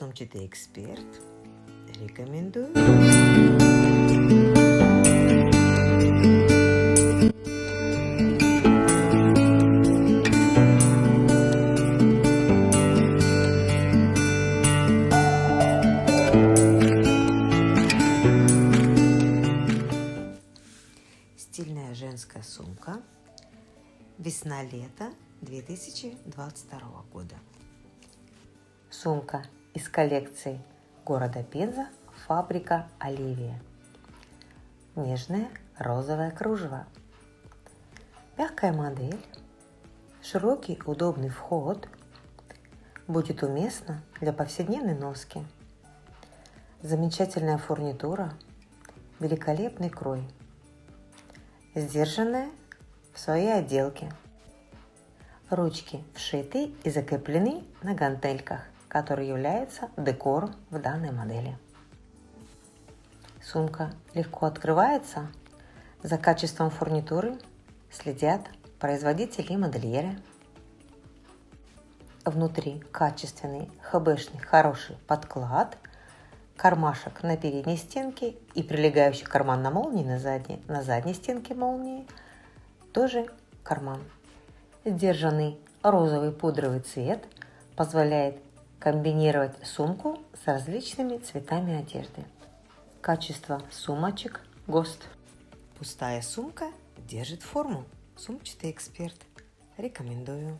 Сумчатый эксперт. Рекомендую. Стильная женская сумка. Весна-лето 2022 года. Сумка из коллекции города Пенза фабрика Оливия. Нежное розовое кружево. Мягкая модель, широкий удобный вход, будет уместно для повседневной носки. Замечательная фурнитура, великолепный крой, сдержанная в своей отделке. Ручки вшиты и закреплены на гантельках – который является декором в данной модели. Сумка легко открывается. За качеством фурнитуры следят производители и модельеры. Внутри качественный хбшный хороший подклад, кармашек на передней стенке и прилегающий карман на молнии на задней, на задней стенке молнии тоже карман. Сдержанный розовый пудровый цвет позволяет комбинировать сумку с различными цветами одежды. Качество сумочек ГОСТ. Пустая сумка держит форму. Сумчатый эксперт. Рекомендую.